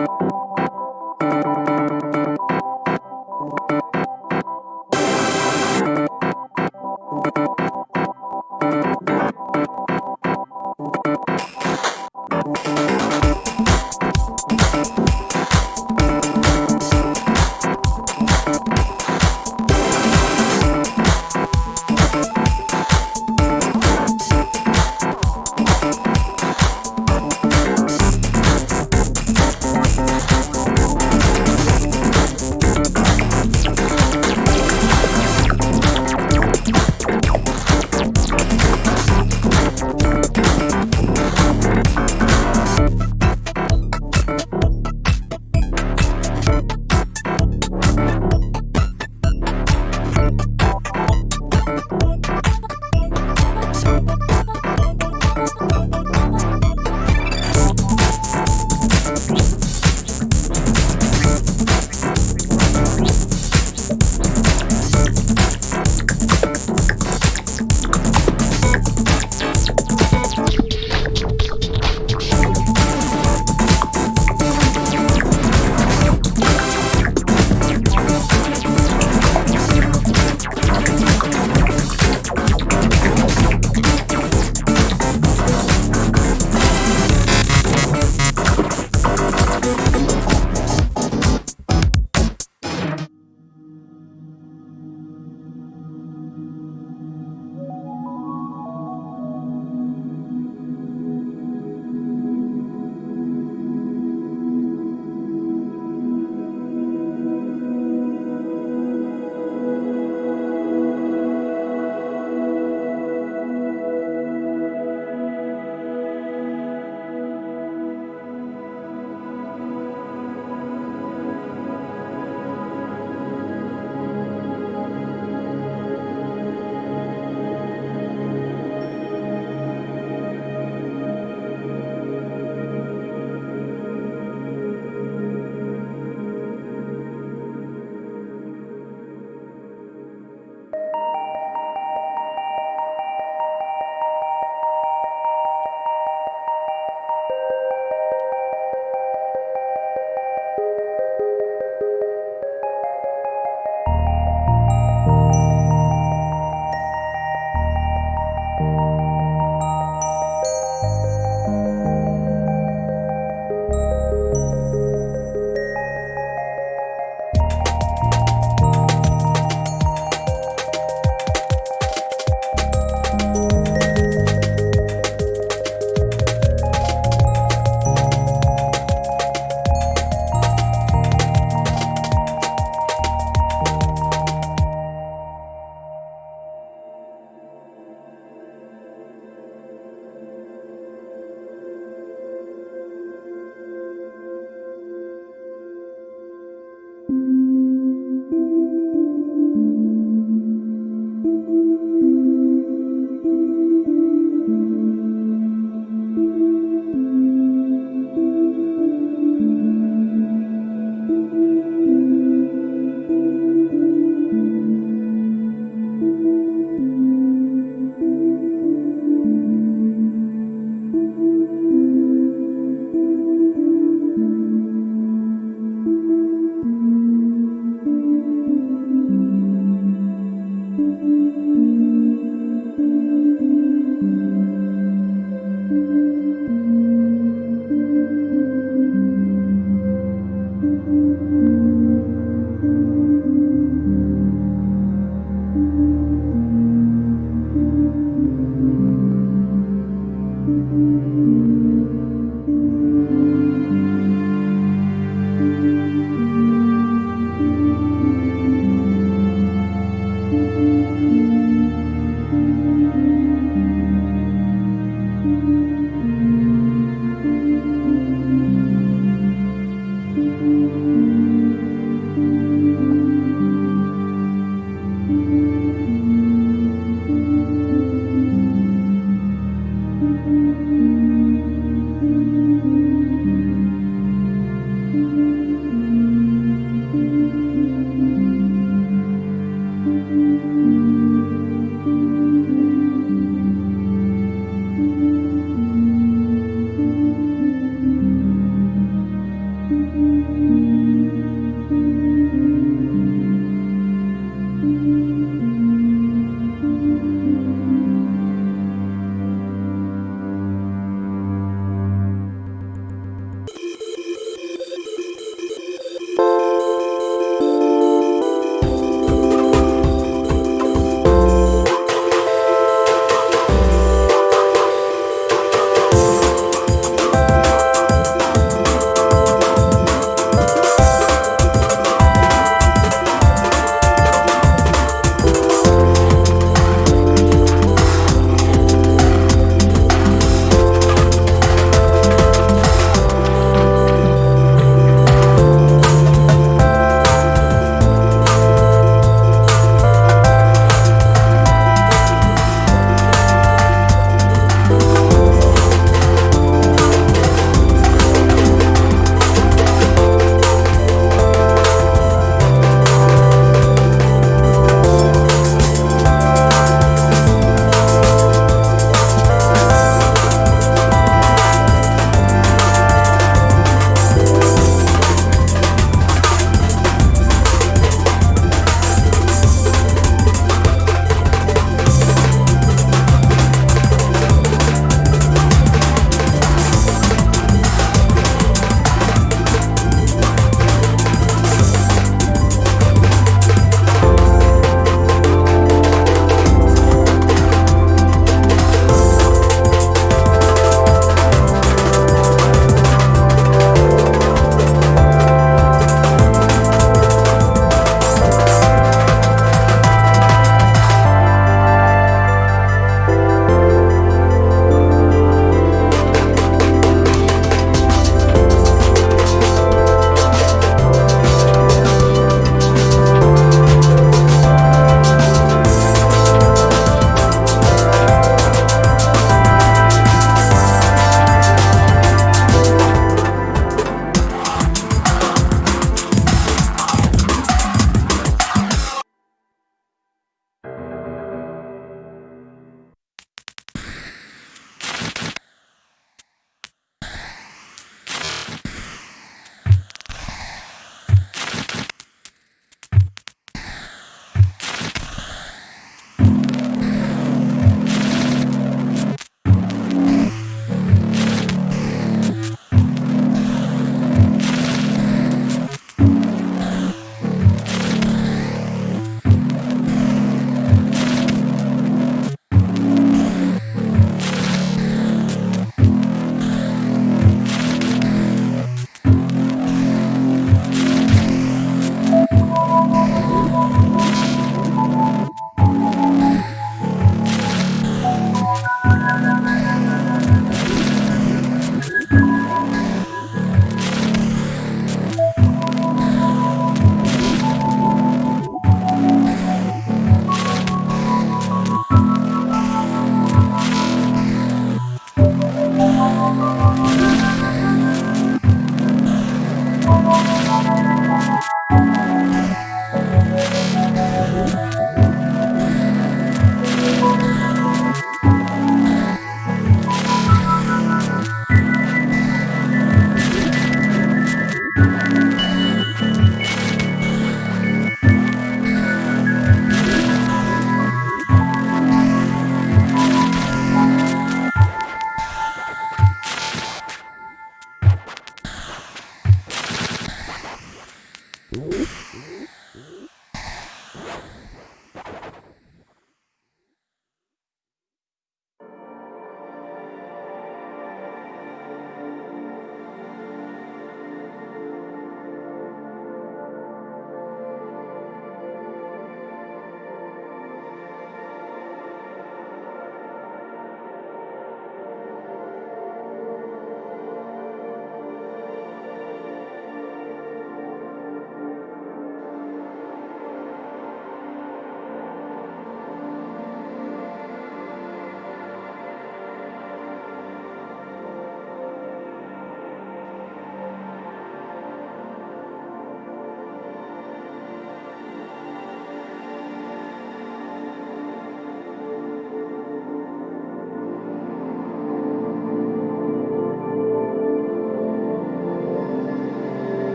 you